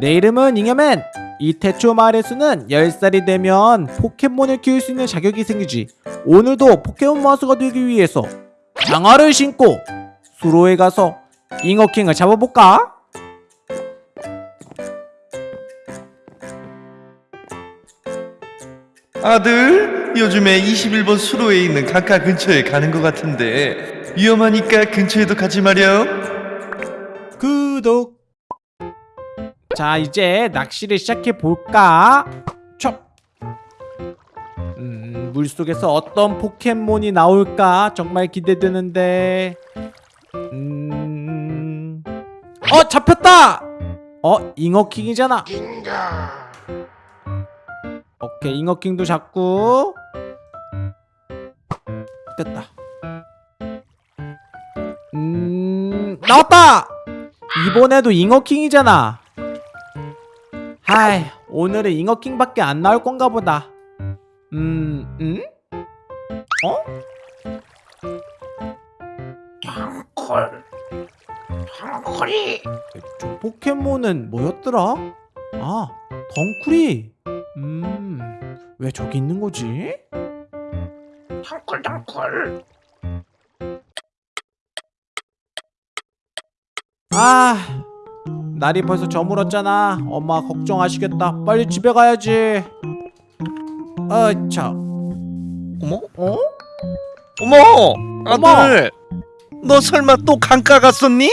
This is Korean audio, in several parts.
내 이름은 잉여맨 이 태초 마을에서는 10살이 되면 포켓몬을 키울 수 있는 자격이 생기지 오늘도 포켓몬 마스가 되기 위해서 장화를 신고 수로에 가서 잉어킹을 잡아볼까? 아들, 요즘에 21번 수로에 있는 강가 근처에 가는 것 같은데 위험하니까 근처에도 가지 마렴. 자 이제 낚시를 시작해볼까? 촉 음, 물속에서 어떤 포켓몬이 나올까? 정말 기대되는데. 음... 어 잡혔다! 어 잉어킹이잖아. 오케이 잉어킹도 잡고. 됐다. 음 나왔다! 이번에도 잉어킹이잖아 하이 오늘은 잉어킹밖에 안 나올 건가 보다 음... 음? 어? 콜 콜이 저 포켓몬은 뭐였더라? 아 덩쿨이 음... 왜 저기 있는 거지? 덩콜 덩콜 아 날이 벌써 저물었잖아 엄마 걱정하시겠다 빨리 집에 가야지 아차 어머, 어? 어머. 아들, 너 설마 또 강가 갔었니?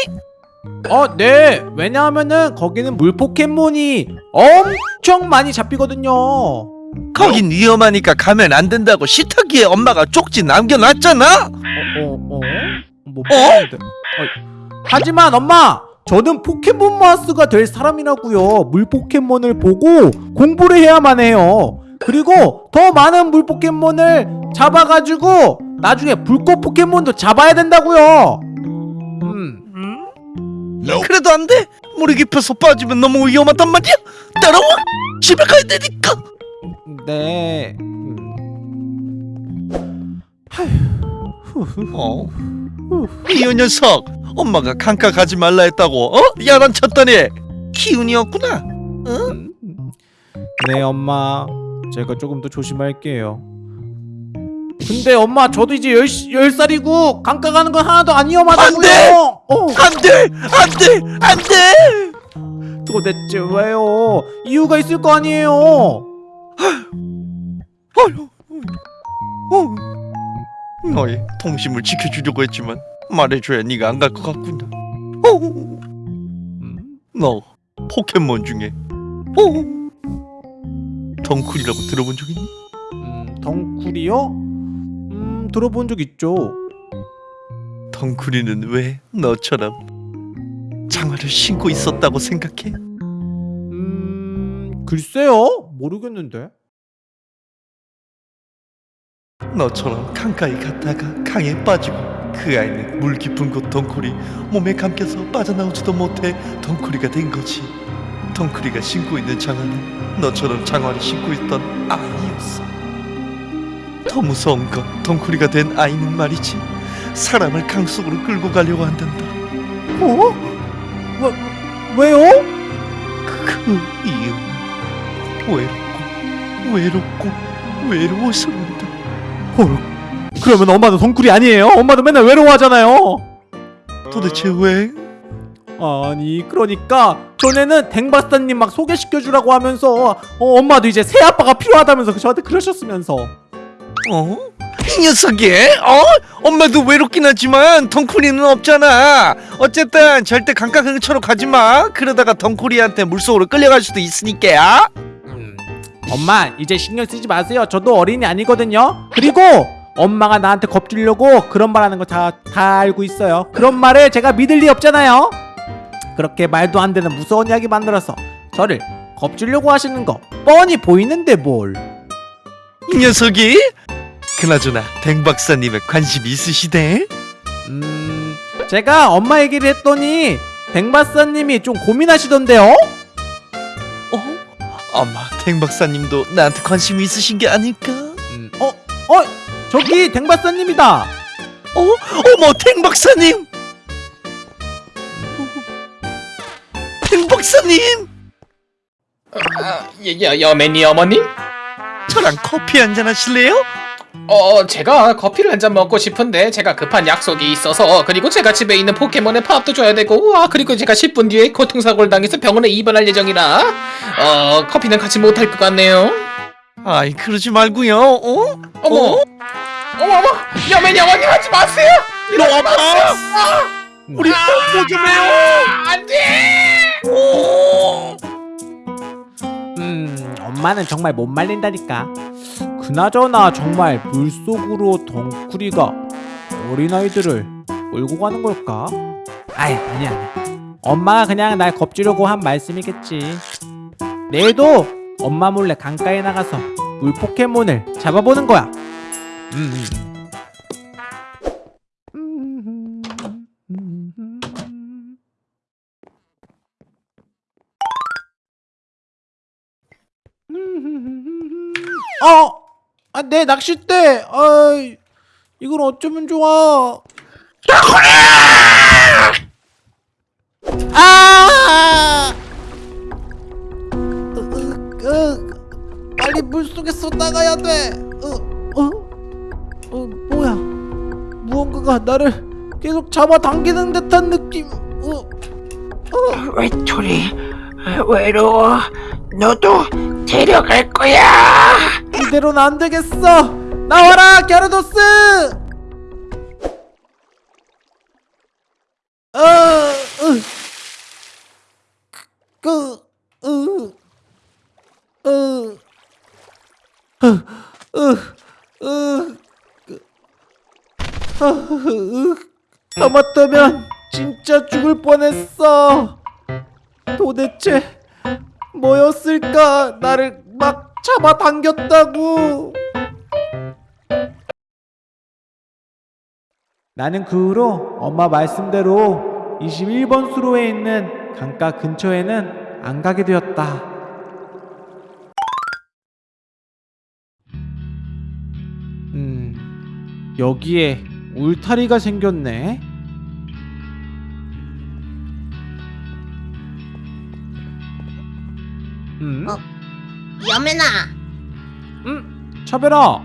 어, 네. 왜냐하면은 거기는 물 포켓몬이 엄청 많이 잡히거든요. 어, 거긴 위험하니까 가면 안 된다고 시타기에 엄마가 쪽지 남겨놨잖아. 어, 어? 뭐 모르겠는데. 어, 하지만 엄마, 저는 포켓몬 마스가 될 사람이라고요. 물 포켓몬을 보고 공부를 해야만 해요. 그리고 더 많은 물 포켓몬을 잡아가지고 나중에 불꽃 포켓몬도 잡아야 된다고요. 음. 그래도 안 돼. 물이 깊어서 빠지면 너무 위험하단 말이야. 따라와. 집에 가야 되니까. 네. 음. 어? 이 녀석. 엄마가 강가 가지 말라 했다고. 어? 야단 쳤더니 기운이었구나. 음. 네 엄마 제가 조금 더 조심할게요 근데 엄마 저도 이제 열, 열 살이고 강가 가는 건 하나도 안 위험하다고요 안 돼! 어, 안 돼. 안 돼. 안 돼. 도대체 왜요 이유가 있을 거 아니에요 어휴. 어. 너의 동심을 지켜주려고 했지만 말해줘야 네가 안 갈 것 같구나. 어. 음, 너 포켓몬 중에 어. 덩쿨이라고 들어본 적 있니? 음 덩쿨이요? 음 들어본 적 있죠 덩쿨이는 왜 너처럼 장화를 신고 있었다고 생각해? 음 글쎄요 모르겠는데 너처럼 강가에 갔다가 강에 빠지고 그 아이는 물 깊은 곳 덩쿨이 몸에 감겨서 빠져나오지도 못해 덩쿨이가 된 거지. 덩쿨이가 신고 있는 장화는 너처럼 장화를 신고 있던 아이였어. 더 무서운 건 덩쿨이가 된 아이는 말이지 사람을 강 속으로 끌고 가려고 한단다. 어? 왜, 왜요? 그 이유는 외롭고 외롭고 외로워서 그런다. 헐 그러면 엄마도 덩쿨이 아니에요? 엄마도 맨날 외로워하잖아요 도대체 왜? 아니 그러니까 전에는 댕박사님 막 소개시켜주라고 하면서 어, 엄마도 이제 새 아빠가 필요하다면서 저한테 그러셨으면서 어? 이 녀석이? 어? 엄마도 외롭긴 하지만 덩쿨이는 없잖아. 어쨌든 절대 강가 근처로 가지 마. 그러다가 덩쿨이한테 물속으로 끌려갈 수도 있으니까. 음, 엄마 이제 신경 쓰지 마세요 저도 어린이 아니거든요 그리고 엄마가 나한테 겁주려고 그런 말 하는 거 다 다 알고 있어요 그런 말을 제가 믿을 리 없잖아요 그렇게 말도 안 되는 무서운 이야기 만들어서 저를 겁주려고 하시는 거 뻔히 보이는데 뭘 이 녀석이? 그나저나 댕 박사님에 관심 있으시대? 음, 제가 엄마 얘기를 했더니 댕 박사님이 좀 고민하시던데요? 어? 아마 댕 박사님도 나한테 관심 있으신 게 아닐까? 음, 어, 어, 저기 댕 박사님이다. 어? 어머 댕 박사님! 댕 박사님! 아, 여, 여맨이 어머님? 저랑 커피 한잔 하실래요? 어, 제가 커피를 한 잔 먹고 싶은데 제가 급한 약속이 있어서 그리고 제가 집에 있는 포켓몬의 밥도 줘야 되고 와 그리고 제가 10분 뒤에 교통사고를 당해서 병원에 입원할 예정이라 어 커피는 같이 못할 것 같네요. 아이 그러지 말고요. 어? 어머, 어? 어머 어머, 여맨이 어머님 하지 마세요. 너 아파? 우리 뽀뽀 좀 해요. 안 돼. 음 엄마는 정말 못 말린다니까 그나저나 정말 물속으로 덩쿠리가 어린아이들을 몰고 가는 걸까? 아이 아니야 아니야 엄마가 그냥 날 겁주려고 한 말씀이겠지 내일도 엄마 몰래 강가에 나가서 물 포켓몬을 잡아보는 거야 음. 어! 아, 내 낚싯대! 아, 이걸 어쩌면 좋아? 아! 으, 으, 으, 빨리 물속에서 나가야 돼! 어, 어? 어, 뭐야? 무언가가 나를 계속 잡아당기는 듯한 느낌. 어, 외톨이 외로워 너도 데려갈 거야 이대로는 안 되겠어! 나와라, 게르도스! 어, 으, 그, 하마터면 진짜 죽을 뻔했어. 도대체 뭐였을까? 나를 막 잡아당겼다고. 나는 그 후로 엄마 말씀대로 21번 수로에 있는 강가 근처에는 안 가게 되었다. 음, 여기에 울타리가 생겼네. 음, 어? 여매나. 음, 차별아,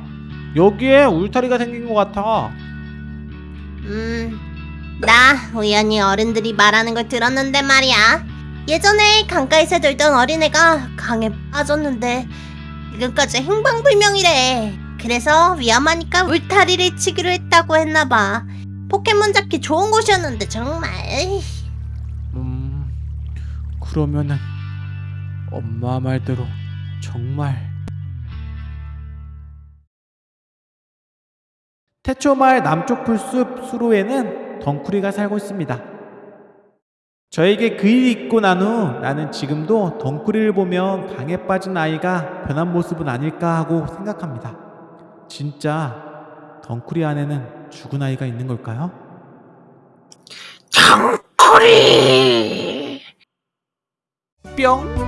여기에 울타리가 생긴 것 같아. 음나 우연히 어른들이 말하는 걸 들었는데 말이야. 예전에 강가에서 놀던 어린애가 강에 빠졌는데 지금까지 행방불명이래. 그래서 위험하니까 울타리를 치기로 했다고 했나봐. 포켓몬 잡기 좋은 곳이었는데 정말. 음, 그러면은 엄마 말대로 정말 태초마을 남쪽 풀숲 수로에는 덩쿠리가 살고 있습니다. 저에게 그 일이 있고 난 후 나는 지금도 덩쿠리를 보면 강에 빠진 아이가 변한 모습은 아닐까 하고 생각합니다. 진짜 덩쿠리 안에는 죽은 아이가 있는 걸까요? 덩쿨이 뿅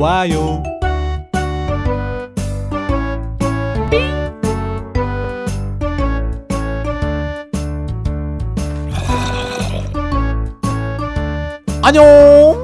좋아요. 안녕